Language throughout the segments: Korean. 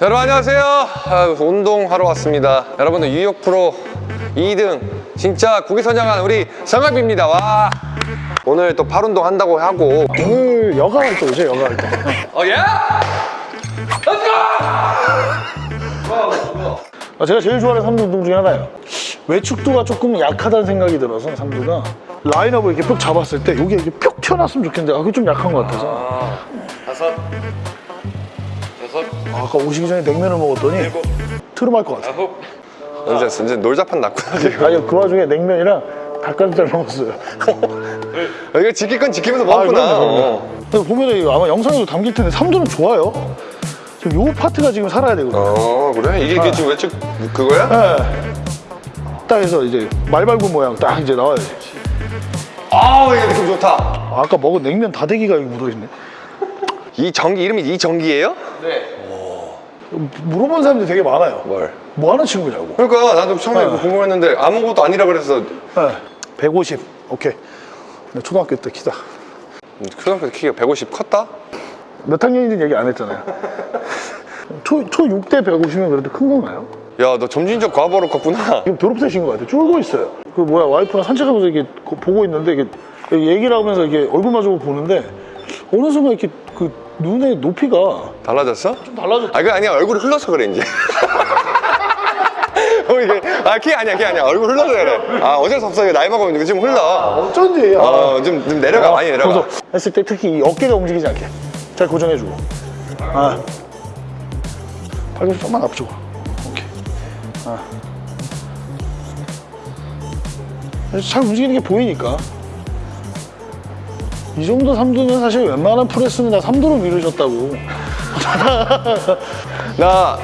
여러분 안녕하세요. 아, 운동하러 왔습니다. 여러분들 뉴욕 프로 2등 진짜 국위선양한 우리 성합입니다. 와. 오늘 또 팔운동 한다고 하고. 오늘 여가 활동 오죠 여가 활동. 어 예? 아, 제가 제일 좋아하는 삼두 운동 중에 하나예요. 외축도가 조금 약하다는 생각이 들어서 삼두가 라인업을 이렇게 푹 잡았을 때 여기 이렇게 푹 튀어나왔으면 좋겠는데 아, 그게 좀 약한 것 같아서. 다섯 여섯 아, 아까 오시기 전에 냉면을 먹었더니 트름할 것 같아요. 아홉 이제, 이제 놀자판 났구나 지금. 아니 그 와중에 냉면이랑 닭가슴살 먹었어요. 아, 이거 지킬 건 지키면서 먹었구나. 아, 그럼요, 그럼요. 어. 이거 아마 영상에도 담길 텐데 삼두는 좋아요. 지금 요 파트가 지금 살아야 되거든요. 어 그래? 이게, 이게 지금 외측 그거야? 네. 딱 해서 이제 말발굽 모양 딱 이제 나와야지 아우 이게 느낌 좋다. 아, 아까 먹은 냉면 다대기가 여기 묻어있네. 이 전기 이름이 이 전기예요? 물어본 사람들이 되게 많아요 뭘? 뭐 하는 친구냐고 그러니까 나도 처음에 네. 궁금했는데 아무것도 아니라 그래서 네. 150 오케이 나 초등학교 때 키다 초등학교 때 키가 150 컸다? 몇 학년인지 얘기 안 했잖아요 초, 초 6대 150이면 그래도 큰 건가요? 야 너 점진적 과부하로 컸구나 지금 졸업생인 것 같아요 쫄고 있어요 그 뭐야 와이프랑 산책하면서 이렇게 거- 보고 있는데 이게 얘기를 하면서 이렇게 얼굴 마주보고 보는데 어느 순간 이렇게 그 눈의 높이가 달라졌어? 좀 달라졌죠 아, 그 아니야. 얼굴이 흘러서 그래, 이제. 어, 이게, 아, 키 아니야, 키 아니야. 얼굴 흘러서 그래. 아, 어쩔 수 없어. 이거 나이 먹으면 좀 흘러. 어쩐지 아. 어, 좀, 좀 내려가, 많이 내려가. 그래서 했을 때 특히 이 어깨가 움직이지 않게 잘 고정해주고 아 팔꿈치 조금만 앞쪽으로 오케이 아 잘 움직이는 게 보이니까 이 정도 삼두는 사실 웬만한 프레스는 다 삼두로 미루셨다고 나,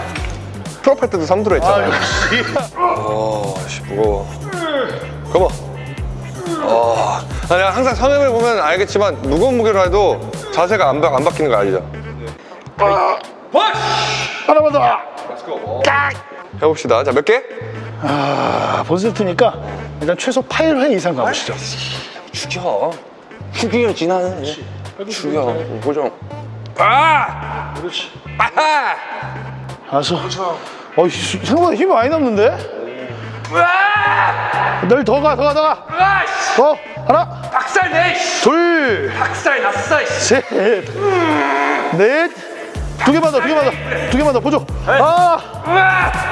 프로필 때도 3두로 했잖아. 아 역시 어, 씨, 무거워. 어, 아, 내가 항상 성형을 보면 알겠지만, 무거운 무게로 해도 자세가 안, 바, 안 바뀌는 거 알죠? 하나만 더 해봅시다. 자, 몇 개? 아, 본세트니까 일단 최소 8회 이상 가보시죠 죽여. 죽여야지, 나는. 죽여. 고정. 아! 그렇지 아하! 알았어 어, 씨, 생각보다 힘이 많이 남는데? 널더 가, 더 가, 더 가. 더. 하나, 박살 내! 둘, 박살 났어! 셋, 넷. 두 개만 더, 두 개만 더. 두 개만 더, 보죠. 아,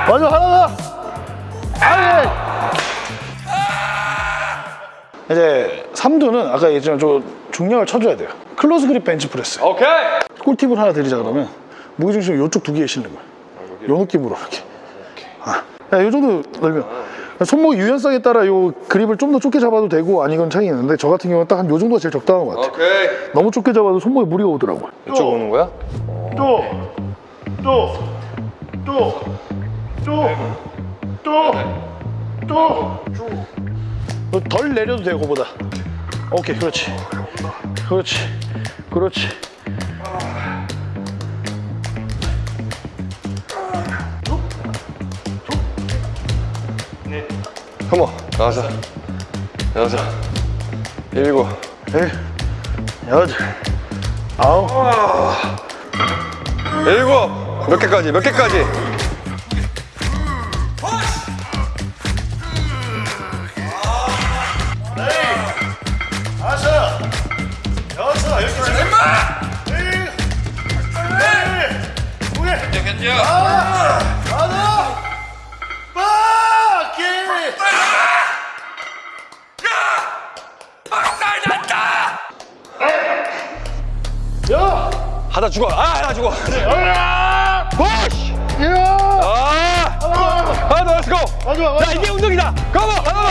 맞아, 하나 더. 아이. 이제 삼두는 아까 얘기했지만 좀 중량을 쳐줘야 돼요. close grip bench press. 오케이! 꿀팁을 하나 드리자 그러면 무게 중심을 이쪽 두 개에 실는 거야. 요 느낌으로 이렇게. 아, 야, 요 정도 넓으면 손목 유연성에 따라 요 그립을 좀 더 좁게 잡아도 되고 아 이건 차이 있는데 저 같은 경우는 딱 한 요 정도가 제일 적당한 것 같아. 오케이. 너무 좁게 잡아도 손목에 무리가 오더라고. 이쪽 오는 거야? 또, 또, 또, 또, 또, 또, 또. 덜 내려도 돼요, 그보다. 오케이, 그렇지. 그렇지. 그렇지. 컴온. 여섯. 여섯. 일곱. 일, 여덟, 아홉, 일곱. 몇 개까지? 몇 개까지? 두 개, 하나, 하나, 바퀴. 박살 났다! 야, 하다 죽어. 아, 하다 죽어. 야, push! 야, 아! 하나 더, let's go! 야. 이게 운동이다! 하나 더! 하나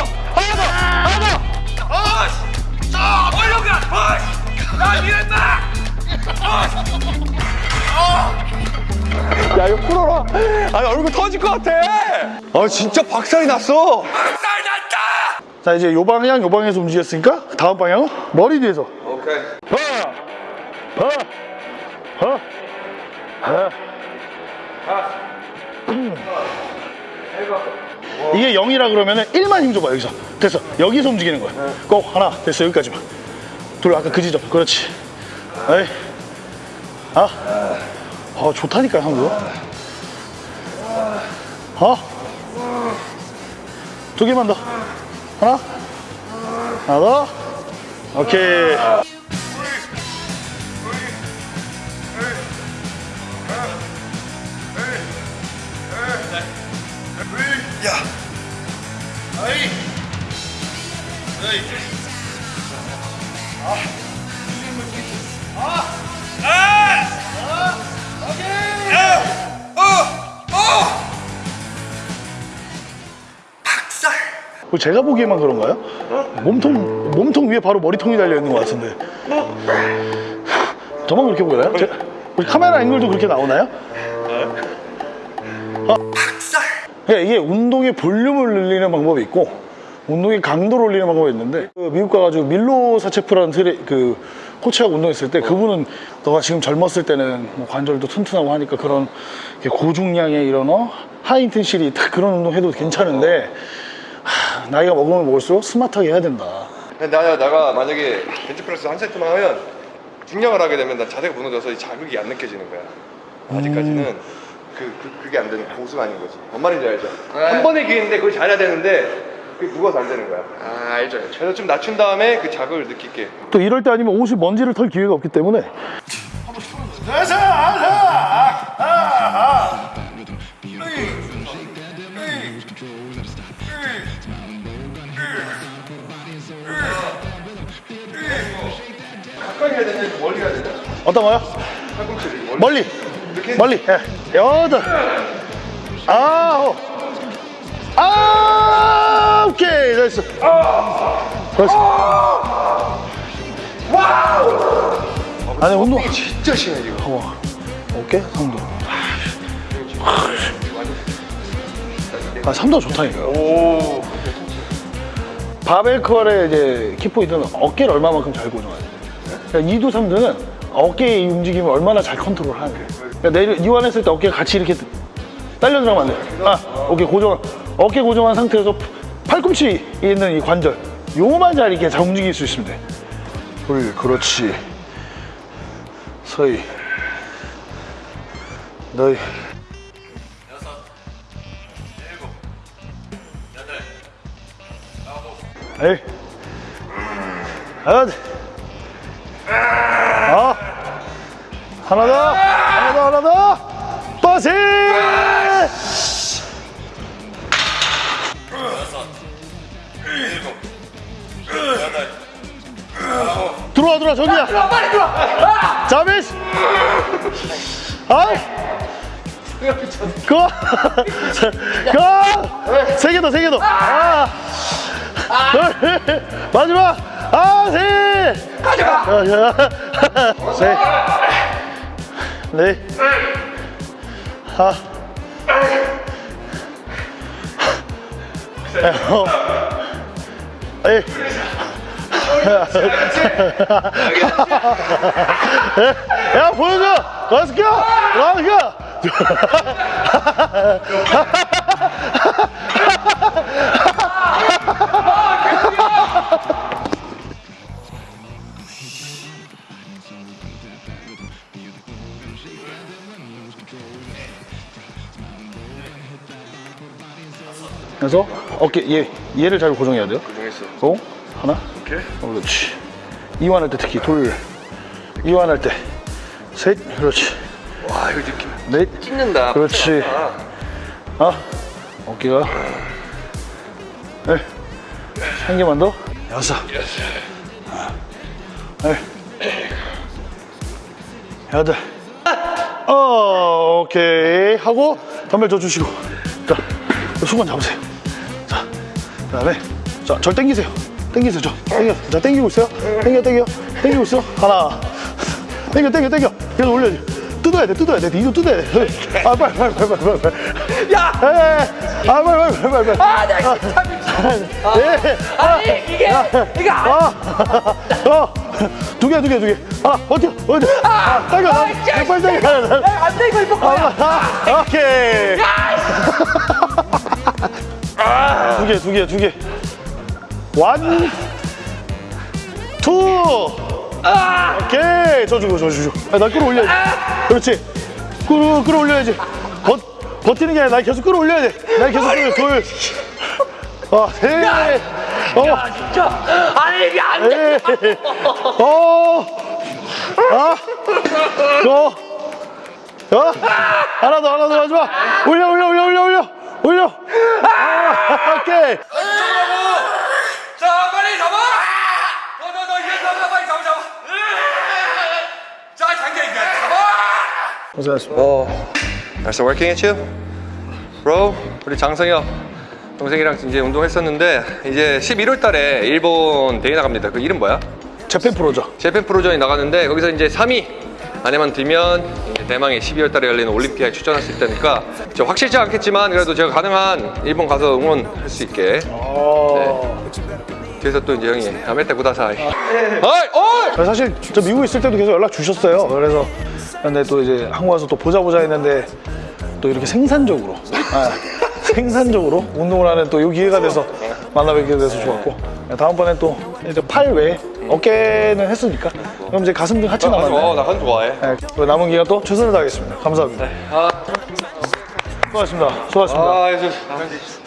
야, 이거 풀어라. 아니, 얼굴 터질 것 같아. 아, 진짜 박살이 났어. 박살 났다! 자, 이제 요 방향, 요 방향에서 움직였으니까 다음 방향은 머리 뒤에서. 오케이. 하, 하, 하, 하. 음. 이게 0이라 그러면 1만 힘 줘봐 여기서 됐어 여기서 움직이는 거야 꼭 하나 됐어 여기까지만 둘 아까 그 지점 그렇지 에이 아, 아 좋다니까 형도 어? 두 개만 더. 하나? 하나 더. 오케이. 그 제가 보기에만 그런가요? 몸통 몸통 위에 바로 머리통이 달려 있는 것 같은데. 저만 그렇게 보여요? 제- 우리 카메라 앵글도 그렇게 나오나요? 어. 그러니까 이게 운동의 볼륨을 늘리는 방법이 있고 운동의 강도를 올리는 방법이 있는데 그 미국 가가지고 밀로 사체프라는 트레, 그 코치하고 운동했을 때 그분은 너가 지금 젊었을 때는 뭐 관절도 튼튼하고 하니까 그런 고중량의 이런 어? 하이인텐시리 딱 그런 운동 해도 괜찮은데 하, 나이가 먹으면 먹을수록 스마트하게 해야 된다. 나, 내가 만약에 벤치프레스 한 세트만 하면 중량을 하게 되면 나 자세가 무너져서 이 자극이 안 느껴지는 거야 아직까지는 그, 그, 그게 안 되는 고수가 아닌 거지 뭔 말인지 알죠? 한 번의 기회인데 그걸 잘해야 되는데 그게 누워서 안 되는 거야? 아 알죠 알죠. 그래서 좀 낮춘 다음에 그 자극을 느낄게. 또 이럴 때 아니면 옷이 먼지를 털 기회가 없기 때문에. 가까이 해야 되냐? 멀리 해야 되냐? 어떤 거요? 팔꿈치를 멀리. 멀리. 멀리. 예. 여덟. 아홉. 아 오케이 됐어. 됐어. 아니 운동 진짜 심해 지금. 어, 오케이 3도. 아 3도 좋다니까 오. 바벨 컬의 이제 키포인트는 어깨를 얼마만큼 잘돼 그러니까 2도 3도는 어깨의 움직임을 얼마나 잘 컨트롤하는 그러니까 내려 이완했을 때 어깨가 같이 이렇게 딸려 들어가면 안 돼. 아, 어깨 고정, 어깨 고정한 상태에서 팔꿈치 있는 이 관절 요만 잘 이렇게 잘 움직일 수 돼. 돌, 그렇지. 서희, 너희. 에이, 하나, 어, 하나 더, 하나 더, 하나 더, 빠세! 들어와 들어와 전이야 빨리 들어와. 자비스 아이 그거 그거 세개 더 세 개 더. 아. 둘, 마지막. 아 세. 가져가. 세 네. 하. 어. 에 이. 야 보여줘 렛츠고 렛츠고 그래서 어깨 얘 얘를 잘 고정해야 돼요 고정했어 어? 하나 오케이 어, 그렇지. 이완할 때 특히 돌. 이완할 때. 셋. 그렇지. 와 이거 느낌 넷. 찢는다 그렇지. 아. 어깨가. 네. 한 개만 더. 여섯. 네. 여덟. 어, 오케이. 하고, 덤벨 줘 주시고. 자, 수건 잡으세요. 자, 그 다음에, 자, 절 당기세요. 당기세요, 저. 당겨. 자, 당기고 있어요. 당겨, 당겨. 당기고 있어. 하나. 당겨, 당겨, 당겨. 계속 올려야지. 뜯어야 돼, 뜯어야 돼. 이거 뜯어야 돼. 아, 빨리, 빨리, 빨리, 빨리, 빨리. 야! 에, 아, 빨리, 빨리, 빨리, 빨리. 아 내가 진짜 미쳐 예. 아니 이게 아, 어, 두 개, 두 개, 두 개. 아, 버텨, 버텨. 아, 당겨, 아, 당겨. 야, 빨리 당겨. 하나, 하나. 야, 안 돼, 이거 이거 거야. 아, 오케이. 두 개, 두 개, 두 개. one, two. 오케이. 저 주고, 저 주고. 아, 나 끌어올려야지. 그렇지. 끌어, 끌어올려야지. 버, 버티는 게 아니라 날 계속 끌어올려야 돼. 날 계속 끌어. 둘. 어, 셋. 어, 진짜 아니 이게 안 돼. 넷. 어. 아. 어. 어. 하나 더, 하나 더 마지막. 올려, 올려, 올려, 올려, 올려. 올려. 아, 오케이. 자 빨리 잡아 너너너 이거 잡아 빨리 잡아 잡아 자 장기 이거 잡아 고생하셨습니다. 어 Nice working at you bro 우리 장성혁 동생이랑 이제 운동했었는데 이제 11월 달에 일본 대회 나갑니다 그 이름 뭐야? 재팬 프로죠. 재팬 프로전이 나가는데 거기서 이제 3위 안에만 들면 대망의 12월 달에 열리는 올림피아에 출전할 수 있다니까 저 확실치 않겠지만 그래도 제가 가능한 일본 가서 응원할 수 있게 어. 뒤에서 또 이제 형이 야메테 구다사이 어이 어이 사실 저 미국에 있을 때도 계속 연락 주셨어요. 그래서 근데 또 이제 한국 와서 또 보자 보자 했는데 또 이렇게 생산적으로 아, 생산적으로 운동을 하는 또 이 기회가 돼서 만나 뵙게 돼서 좋았고 다음번에 또 이제 팔 외에 어깨는 했으니까 그럼 이제 가슴 등 같이 남았네. 어, 나 그건 좋아해 네, 그 남은 기간 또 최선을 다하겠습니다. 감사합니다. 아, 수고하셨습니다. 수고하셨습니다. 아,